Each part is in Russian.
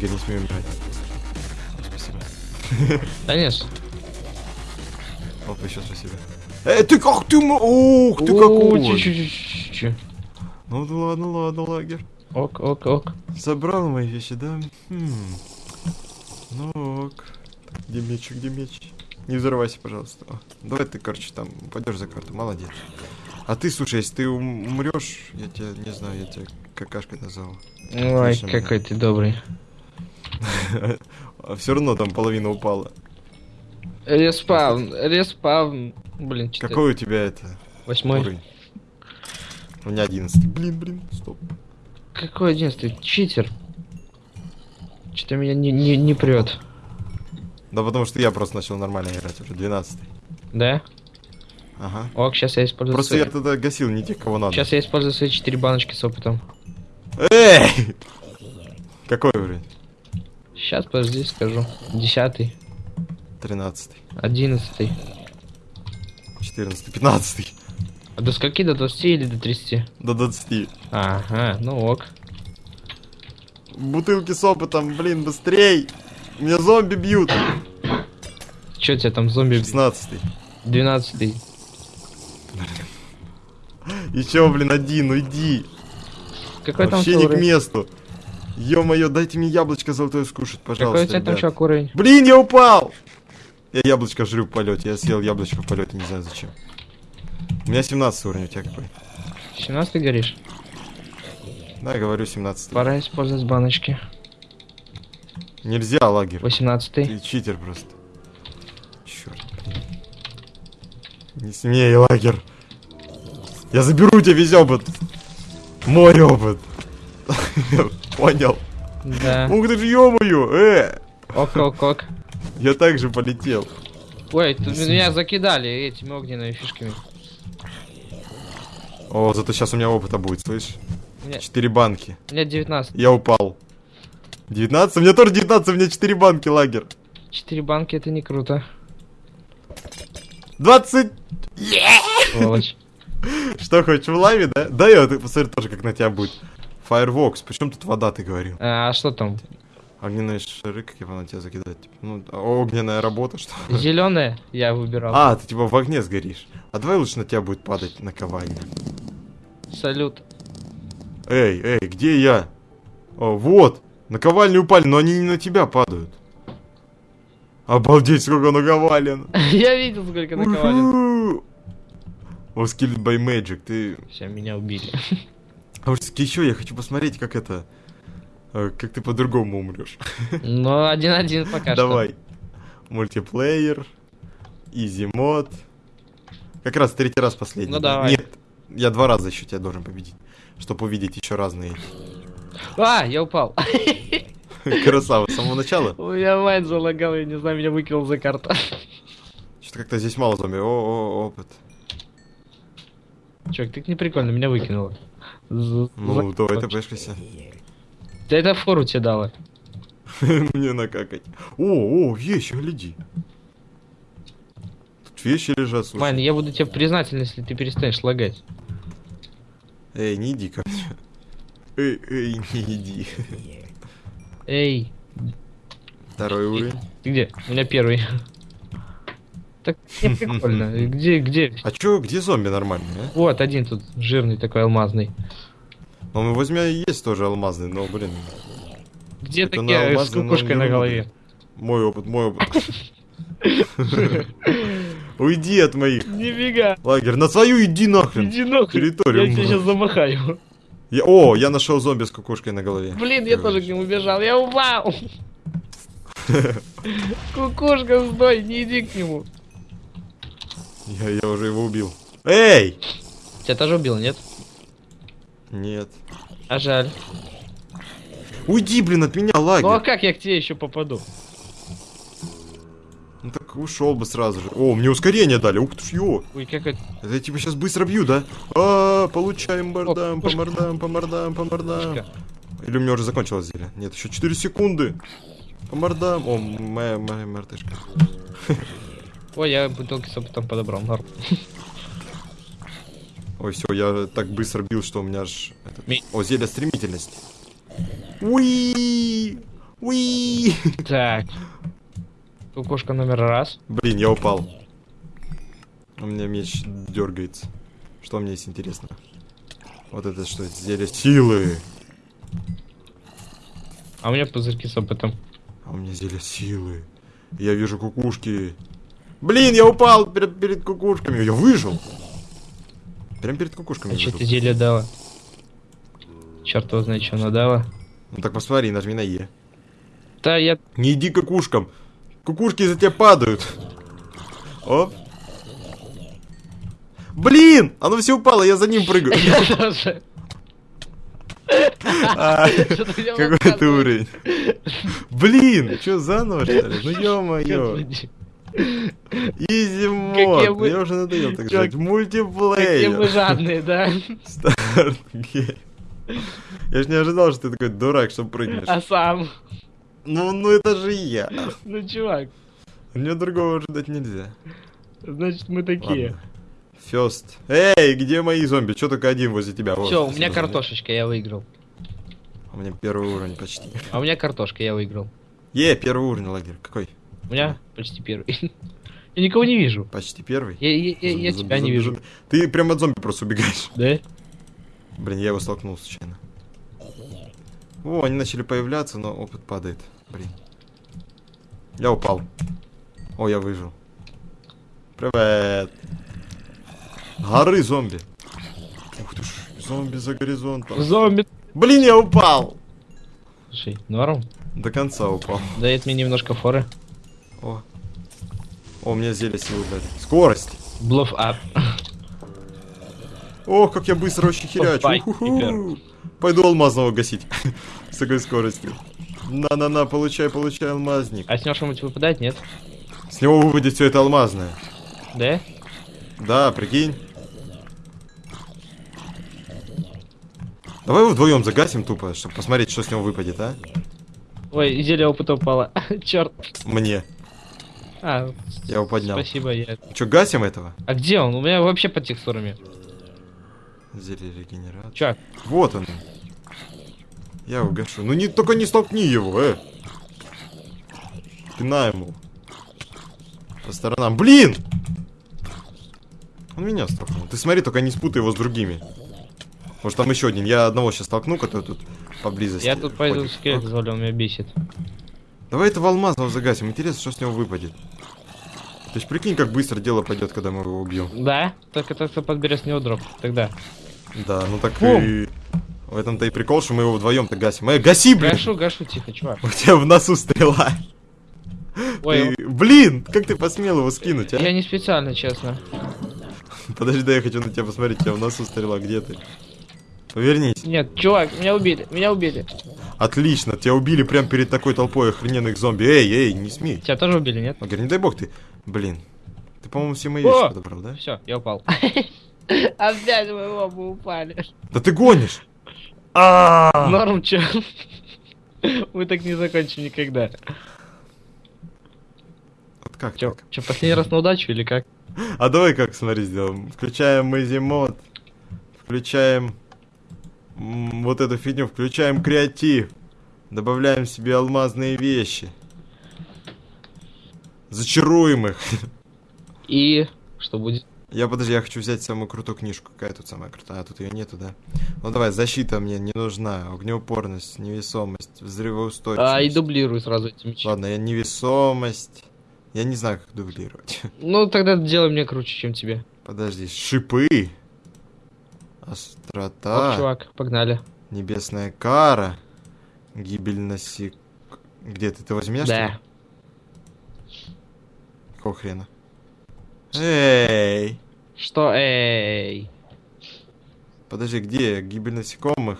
лагерь, не смею умирать. Спасибо. Да нет. Оп, еще спасибо. Эй, ты как ты... Ух, ты какой! Ну ладно, ладно, лагерь. Ок, ок, ок. Забрал мои вещи, да? Хм. Ну ок. Где меч, где меч? Не взрывайся, пожалуйста. О, давай ты, короче, там пойдешь за карту, молодец. А ты, слушай, если ты ум- умрешь, я тебя, не знаю, я тебя какашкой назову. Ой, Отлично, какой ты добрый. А все равно там половина упала. Респаун, респаун. Блин, четыре. Какой у тебя это Восьмой. уровень? У меня одиннадцатый. Блин, блин, стоп. Какой одиннадцатый? Читер. Что-то меня не, не, не прет. Да потому что я просто начал нормально играть уже, 12 Да? Ага. Ок, сейчас я использую Просто свои... я тогда гасил не тех, кого надо. Сейчас я использую свои четыре баночки с опытом. Эй! Какой уровень? Сейчас, подожди, скажу. Десятый, 13 одиннадцатый. 14 15 А до скольки? До 20 или до 30? до 20 Ага, ну ок. Бутылки с опытом, блин, быстрей! Меня зомби бьют! Че тебя там зомби? 16 12 Еще, блин, один, уйди! Какой там Вообще твой не к месту! Ё-моё, дайте мне яблочко золотое скушать, Какой у пожалуйста, тебя там чувак уровень? Блин, я упал! Я яблочко жрю в полете, я съел яблочко в полете, не знаю зачем. У меня 17 уровень, у тебя какой? 17 горишь? Да, говорю 17 Пора использовать баночки. Нельзя, лагерь. 18 Ты читер просто. Черт. Не смей, лагер. Я заберу у тебя весь опыт. Мой опыт. Понял. Да. Ух ты ж, ё-моё, э! Ок, ок, ок. Я также полетел. Ой, тут меня закидали этими огненными фишками. О, зато сейчас у меня опыта будет, слышишь? Четыре банки. у меня 19. Я упал. 19? У меня тоже 19, у меня 4 банки, лагер. 4 банки это не круто. 20! Сволочь. Что, хочешь в лаве, да? Да, я ты посмотри тоже, как на тебя будет. Fireworks, причем тут вода, ты говорил? А что там? Огненные шары, как его на тебя закидать? Типа, ну, огненная работа, что ли? Зеленое я выбирал. А, ты типа в огне сгоришь. А давай лучше на тебя будет падать наковальня. Салют. Эй, эй, где я? О, вот! Наковальни упали, но они не на тебя падают. Обалдеть, сколько наковален. Я видел, сколько наковален. Was killed by magic, ты... Все, меня убили. А вот еще я хочу посмотреть, как это... э, Как ты по-другому умрешь. Ну, один-один пока что. Давай. Мультиплеер. Изи мод. Как раз третий раз последний. Ну, да? давай. Нет, я два раза еще тебя должен победить. Чтобы увидеть еще разные. А, я упал. Красава, с самого начала. У меня мать залагал, я не знаю, меня выкинул за карту. Что-то как-то здесь мало зомби. О, о, опыт. Чувак, ты не прикольно, меня выкинуло. За- Ну, за- давай ты пешкайся. Да это фору тебе дала. Мне накакать. О, о, вещи, гляди. Тут вещи лежат, слушай. Майн, я буду тебе признателен, если ты перестанешь лагать. Эй, не иди ко мне. Эй, эй, не иди. Эй, Второй уровень. ты где? У меня первый. Так не прикольно. Где, где? А чё, где зомби нормальные, а? Вот, один тут жирный такой алмазный. Ну, мы возьмем есть тоже алмазный, но, блин, Где Это на такие с алмазный, но кукушкой не на голове? мой опыт, мой опыт. Уйди от моих. Нифига. Лагерь, на свою иди нахрен. Иди нахуй. Территорию. Я тебя сейчас замахаю. Я- о, я нашел зомби с кукушкой на голове. Блин, я тоже к нему бежал. Я упал. Кукушка, стой, не иди к нему. Я, я уже его убил. Эй! Тебя тоже убил, нет? Нет. А жаль. Уйди, блин, от меня, Ну а как я к тебе еще попаду? Ну так ушел бы сразу же. О, мне ускорение дали. Ух ты ж, ё. Ой, как это... Это я тебя сейчас быстро бью, да? А, получаем бардам, по кукушка. мордам, по мордам, по мордам. Или у меня уже закончилось зелье? Нет, еще 4 секунды. По мордам. О, моя, моя мартышка. Ой, я бутылки с опытом подобрал. Норм. Ой, все, я так быстро бил, что у меня аж... этот- Ми- О, зелье стремительности. Уи! Уи! Так. Кукушка номер раз. Блин, я упал. У меня меч дергается. Что мне есть интересно? Вот это что? Зелье силы. А у меня пузырьки с опытом. А у меня зелье силы. Я вижу кукушки. Блин, я упал перед, перед кукушками. Я выжил. Прям перед кукушками А что ты зелье дала? Черт его знает, что она дала. Ну так посмотри, нажми на Е. Да, я... Не иди к кукушкам. Кукушки за тебя падают. Оп. Блин! Оно все упало, я за ним прыгаю. А, Какой ты уровень? Блин, что заново что ли? Ну ё-моё. Easy Какие mode. Я уже надоел так жать. Какие вы Мультиплеер. жадные, да? Start game. Я ж не ожидал, что ты такой дурак, что прыгнешь. А сам? Ну, ну это же я. Ну, чувак, Мне другого ожидать нельзя. значит, мы такие. Фест. Эй, где мои зомби? Че только один возле тебя? Все, у меня картошечка, я выиграл. У меня первый уровень почти. А у меня картошка, я выиграл. Е, первый уровень лагерь. Какой? У меня почти первый. Я никого не вижу. Почти первый? Я, я, я, я тебя не вижу. Ты прям от зомби просто убегаешь. Да? Блин, я его столкнул случайно. О, они начали появляться, но опыт падает. Блин. Я упал. О, я выжил. Привет. Горы зомби. Ух ты ж, зомби за горизонтом. Зомби. Блин, я упал. Слушай, норм. До конца упал. Дает мне немножко форы. О. О, у меня зелье силы дали. Скорость. Блоф ап. Ох, как я быстро очень херячу. Пойду алмазного гасить. С такой скоростью. На-на-на, получай, получай алмазник. А с него что-нибудь выпадает, нет? С него выпадет все это алмазное. Да? Да, прикинь. Давай его вдвоем загасим тупо, чтобы посмотреть, что с него выпадет, а? Ой, зелье опыта упало. Черт. Мне. А, Я его поднял. спасибо, я. Че, гасим этого? А где он? У меня вообще под текстурами. Зелье регенерации. Чувак, Вот он. Я его гашу. Ну не, только не столкни его, э. Ты на ему. По сторонам. Блин! Он меня столкнул. Ты смотри, только не спутай его с другими. Может там еще один. Я одного сейчас столкну, который тут поблизости. я тут пойду скелет завалил, меня бесит. Давай этого алмазного загасим. Интересно, что с него выпадет. То есть прикинь, как быстро дело пойдет, когда мы его убьем. Да? Только то, кто подберет с него дроп. Тогда. Да, ну так Бум. и... В этом-то и прикол, что мы его вдвоем-то гасим. Эй, гаси, блин! Гашу, гашу, тихо, чувак. У тебя в носу стрела. Ой, Ты- Блин, как ты посмел его скинуть, а? я не специально, честно. Подожди, да я хочу на тебя посмотреть, у тебя в носу стрела, где ты? Повернись. Нет, чувак, меня убили, меня убили. Отлично, тебя убили прямо перед такой толпой охрененных зомби. Эй, эй, не смей. Тебя тоже убили, нет? Он говорит, не дай бог ты. Блин. Ты, по-моему, все мои О! вещи подобрал, да? Все, я упал. Опять мы оба упали. Да ты гонишь! А! Норм, чё? Мы так не закончим никогда. Вот как Чё, чё, последний раз на удачу или как? А давай как, смотри, сделаем. Включаем Easy мод. Включаем вот эту фигню. Включаем креатив. Добавляем себе алмазные вещи. Зачаруем их. И что будет? Я, подожди, я хочу взять самую крутую книжку. Какая тут самая крутая? А, тут ее нету, да? Ну давай, защита мне не нужна. Огнеупорность, невесомость, взрывоустойчивость. А, и дублирую сразу эти мечи. Ладно, я невесомость. Я не знаю, как дублировать. Ну, тогда делай мне круче, чем тебе. Подожди, шипы. Острота. Ох, чувак, погнали. Небесная кара. Гибель насек... Где ты? Ты возьмешь? Да. Какого хрена? Эй! Что, эй? Подожди, где? Гибель насекомых?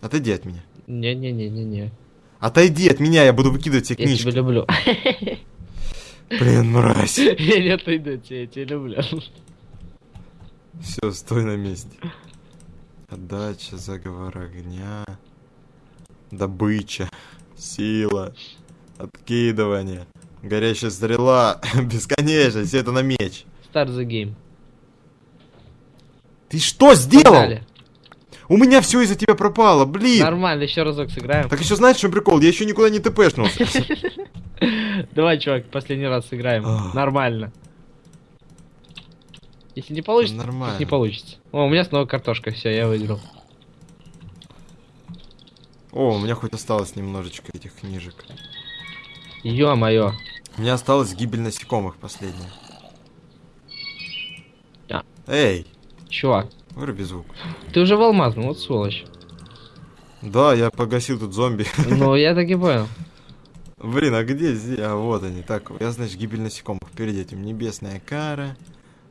Отойди от меня. Не-не-не-не-не. Отойди от меня, я буду выкидывать все Я тебя книжки. люблю. Блин, мразь. Я не отойду от тебя, я тебя люблю. Все, стой на месте. Отдача, заговор огня. Добыча. Сила. Откидывание. Горящая стрела. Бесконечно. Все это на меч. Start the game. Ты что сделал? Погнали. У меня все из-за тебя пропало, блин! Нормально, еще разок сыграем. Так еще знаешь, что прикол? Я еще никуда не тпшнулся. Давай, чувак, последний раз сыграем. Нормально. Если не получится, Нормально. так не получится. О, у меня снова картошка, все, я выиграл. О, у меня хоть осталось немножечко этих книжек. Ё-моё. У меня осталась гибель насекомых последняя. А. Эй, Чувак, выруби звук. ты уже в алмазном, вот сволочь. Да, я погасил тут зомби. Ну, я так и понял. Блин, а где здесь? А, вот они. Так, я, значит, гибель насекомых. Перед этим небесная кара,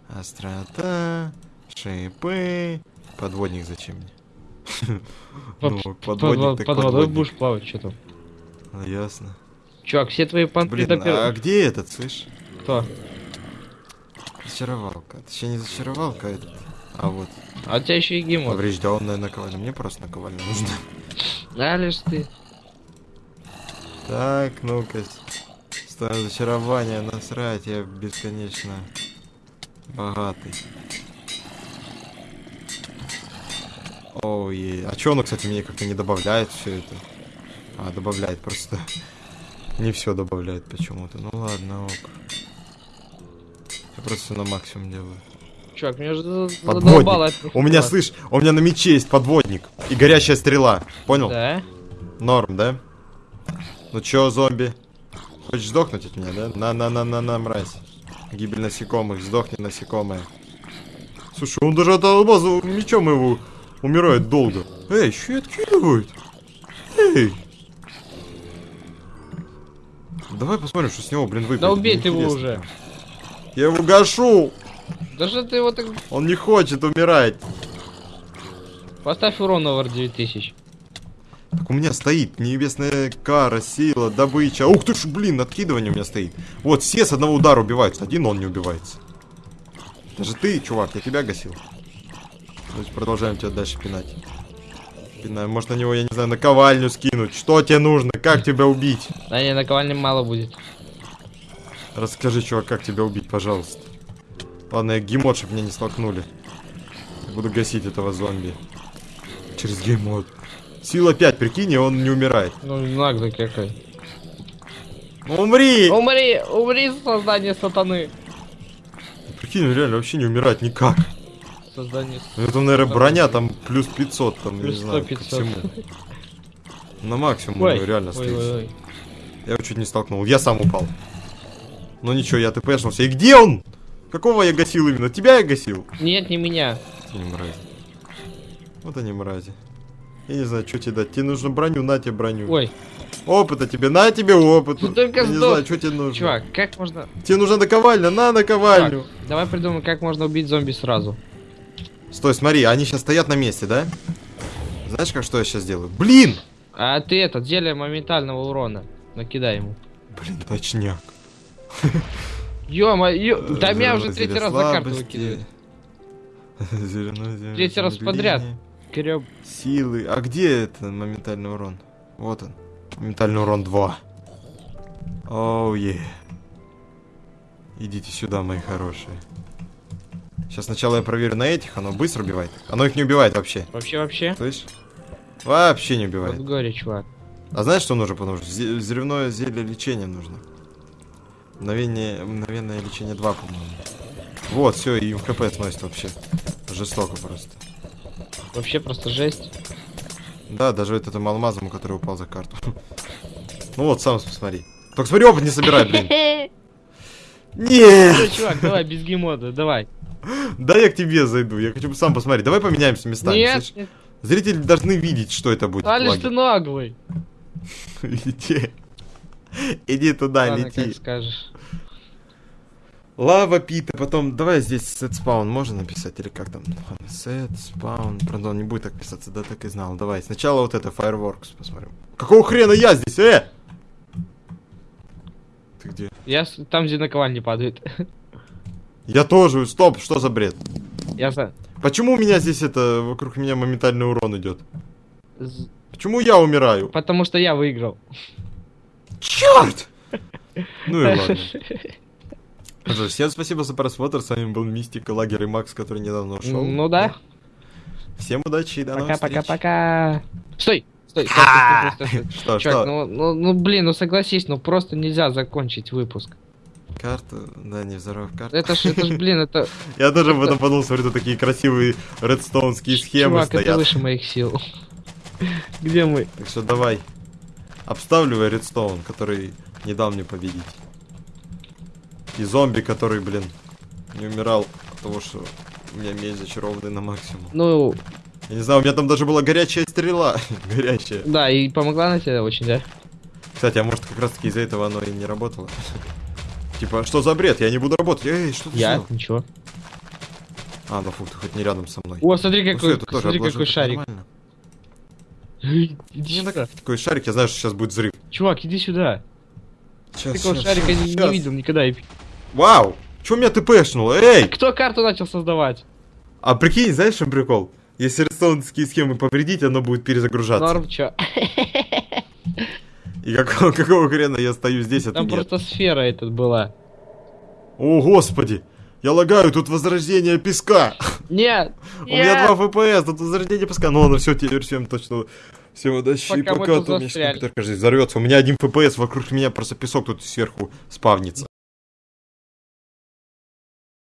острота, шипы. Подводник зачем мне? Ну, Под, подводник под водой будешь плавать, что там. А, Ясно. Чувак, все твои понты Блин, а где этот, слышь? Кто? Зачаровалка. Точнее, не зачаровалка, этот. А вот. А у тебя еще и гемот. Поврежденная наковальня. Мне просто наковальня нужна. А лишь ты. Так, ну-ка. Ставим зачарование, насрать, я бесконечно богатый. Ой, а чё оно, кстати, мне как-то не добавляет все это? А, добавляет просто. Не все добавляет почему-то. Ну ладно, ок. Я просто на максимум делаю. Чувак, меня Подводник. задолбало У меня, слышь, у меня на мече есть подводник и горящая стрела. Понял? Да? Норм, да? Ну чё, зомби? Хочешь сдохнуть от меня, да? На-на-на-на-на, мразь. Гибель насекомых, сдохни, насекомое. Слушай, он даже от алмаза мечом его умирает долго. Эй, еще и откидывают. Эй. Давай посмотрим, что с него, блин, выпадет. Да убей ты его уже. Я его гашу. Даже ты его так... Он не хочет умирать. Поставь урон over 9000. Так у меня стоит небесная кара, сила, добыча. Ух ты ж, блин, откидывание у меня стоит. Вот, все с одного удара убиваются, один он не убивается. Даже ты, чувак, я тебя гасил. То есть продолжаем тебя дальше пинать. Пинаем. Может на него, я не знаю, наковальню скинуть. Что тебе нужно? Как тебя убить? Да не, наковальни мало будет. Расскажи, чувак, как тебя убить, пожалуйста. Ладно, я геймод, чтобы меня не столкнули. Я буду гасить этого зомби. Через геймод. Сила 5, прикинь, и он не умирает. Ну, наглый какой. Ну, Умри! Умри! Умри, создание сатаны! Прикинь, он реально вообще не умирает никак. Создание... Ну, Это, наверное, броня там плюс 500, там, Плюс не знаю, 100, ко 500. всему. На максимум Ой, реально ой, стоит. ой, ой. Я его чуть не столкнул. Я сам упал. Ну ничего, я тпшнулся. И где он? Какого я гасил именно? Тебя я гасил? Нет, не меня. Они мрази. Вот они мрази. Я не знаю, что тебе дать. Тебе нужно броню, на тебе броню. Ой, Опыта тебе, на тебе опыт. Ну только Я не знаю, что тебе нужно. чувак, как можно... Тебе нужна наковальня, на наковальню. Давай придумаем, как можно убить зомби сразу. Стой, смотри, они сейчас стоят на месте, да? Знаешь, как что я сейчас делаю? Блин! А ты этот, зелье моментального урона. Накидай ему. Блин, точняк. Ё-моё, да меня уже третий раз за карту выкидывает. Третий раз подряд. Греб. Силы. А где это моментальный урон? Вот он. Моментальный урон 2. Оу, е. Идите сюда, мои хорошие. Сейчас сначала я проверю на этих, оно быстро убивает. Оно их не убивает вообще. Вообще, вообще. Слышь? Вообще не Вот убивает. горе, чувак. А знаешь, что нужно потому что Взрывное зелье лечения нужно. Мгновение, мгновенное лечение 2, по-моему. Вот, все, и хп сносит вообще. Жестоко просто. Вообще просто жесть. Да, даже вот этому алмазом, который упал за карту. Ну вот, сам посмотри. Только смотри, опыт не собирай, блин. Нет! Чувак, давай, без геймода, давай. Да я к тебе зайду, я хочу сам посмотреть. Давай поменяемся местами. Нет, нет, Зрители должны видеть, что это будет. Алиш, ты наглый. Иди. Иди туда, Ладно, лети. как скажешь. Лава пита, потом давай здесь set spawn можно написать или как там? Set spawn, правда он не будет так писаться, да так и знал. Давай, сначала вот это fireworks посмотрим. Какого хрена я здесь, э? Ты где? Я там, где наковальни падает. Я тоже, стоп, что за бред? Я за... Почему у меня здесь это, вокруг меня моментальный урон идет? з- Почему я умираю? Потому что я выиграл. Черт! Ну и ладно. Всем спасибо за просмотр. С вами был Мистика, Лагер и Макс, который недавно ушел. Ну да. Всем удачи и до новых встреч. Пока-пока-пока. Стой! Стой, стой, стой, стой, стой, Чувак, что? ну, ну, ну, блин, ну согласись, ну просто нельзя закончить выпуск. Карту? Да, не взорвав карту. Это ж, это ж, блин, это... Я тоже об этом подумал, смотрю, тут такие красивые редстоунские схемы Чувак, это стоят. выше моих сил. Где мы? Так что давай. Обставливай редстоун, который не дал мне победить. И зомби, который, блин, не умирал от того, что у меня меч зачарованный на максимум. Ну, Я не знаю, у меня там даже была горячая стрела. горячая. да, и помогла она тебе очень, да? Кстати, а может как раз таки из-за этого оно и не работало? Типа, что за бред? Я не буду работать. Эй, что ты Я? сделал? Ничего. А, ну фу, ты хоть не рядом со мной. О, смотри, Ну, какой, тоже смотри, отложил, какой шарик. Иди сюда. так- Такой шарик, я знаю, что сейчас будет взрыв. Чувак, иди сюда. Сейчас, Такого шарика не, не видел никогда. Вау! Чё меня тпшнуло? Эй! Кто карту начал создавать? А прикинь, знаешь, чем прикол? Если редстоунские схемы повредить, оно будет перезагружаться. Норм, чё? И какого, какого хрена я стою здесь, а ты Там нет? просто сфера этот была. О, господи! Я лагаю, тут возрождение песка! Нет! У меня! 2 FPS, тут возрождение песка. Ну ладно, все, теперь всем точно. Всем удачи. Пока пока, у меня компьютер, кажется, взорвется. У меня один FPS, вокруг меня просто песок тут сверху спавнится.